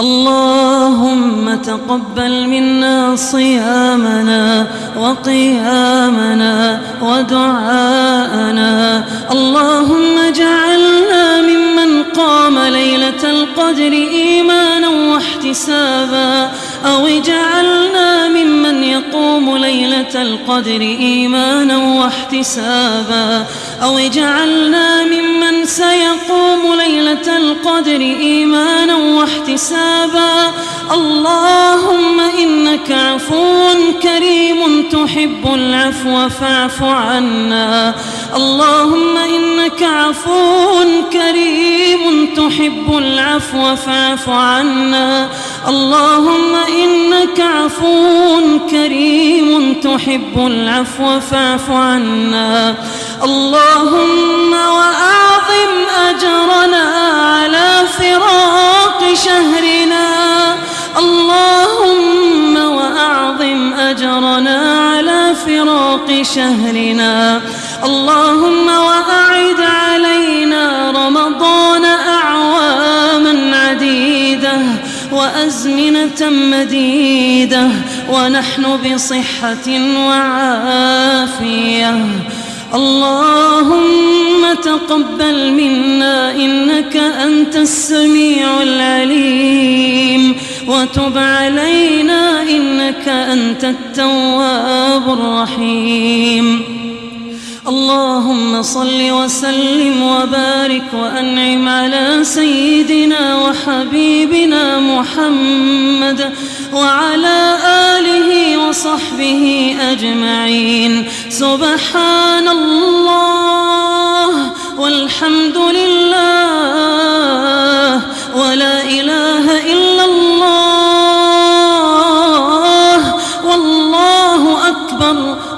اللهم تقبل منا صيامنا وقيامنا ودعاءنا. اللهم اجعلنا ممن قام ليلة القدر إيمانا واحتسابا. أو اجعلنا ممن يقوم ليلة القدر إيمانا واحتسابا. أو اجعلنا ممن سيقوم ليلة القدر إيمانا واحتسابا اللهم إنك عفو كريم تحب العفو فاعف عنا. اللهم إنك عفو كريم تحب العفو فاعف عنا. اللهم إنك عفو كريم تحب العفو فاعف عنا. اللهم وأعظم أجرنا فراق شهرنا. اللهم وأعد علينا رمضان أعواما عديدة وأزمنة مديدة ونحن بصحة وعافية. اللهم تقبل منا إنك أنت السميع العليم. وتب علينا إنك أنت التواب الرحيم. اللهم صل وسلم وبارك وأنعم على سيدنا وحبيبنا محمد وعلى آله وصحبه أجمعين. سبحان الله والحمد لله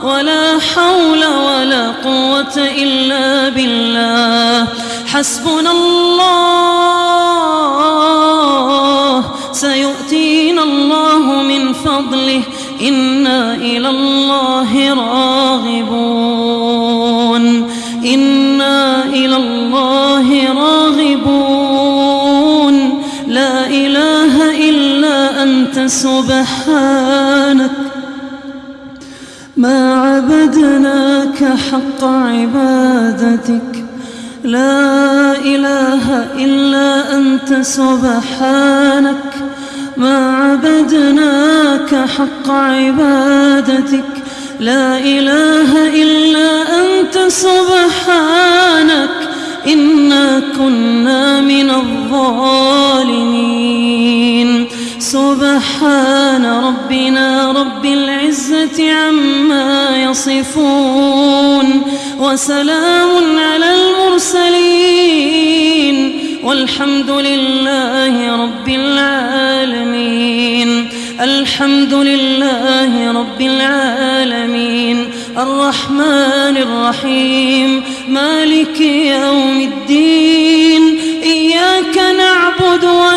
ولا حول ولا قوة إلا بالله. حسبنا الله. سيؤتينا الله من فضله. إنا إلى الله راغبون. إنا إلى الله راغبون. لا إله إلا أنت سبحانك. عبدناك حق عبادتك. لا إله إلا أنت سبحانك. ما عبدناك حق عبادتك. لا إله إلا أنت سبحانك. إنا كنا من الظالمين. سبحان ربنا رب العزة عما يصفون وسلام على المرسلين والحمد لله رب العالمين الحمد لله رب العالمين الرحمن الرحيم مالك يوم الدين إياك نعبد وإياك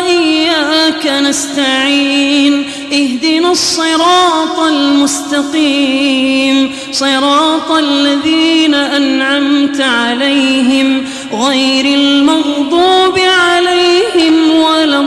نستعين. اهدنا الصراط المستقيم. صراط الذين أنعمت عليهم غير المغضوب عليهم ولا